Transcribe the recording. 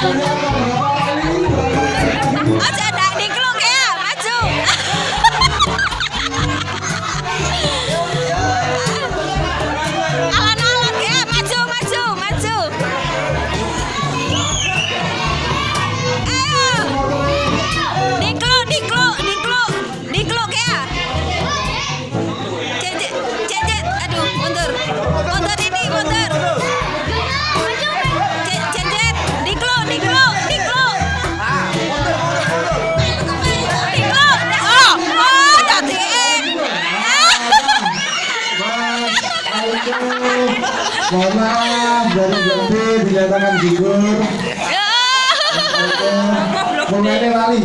Hello. Mohon dari Jambi dinyatakan gugur. Ya. Momennya lali.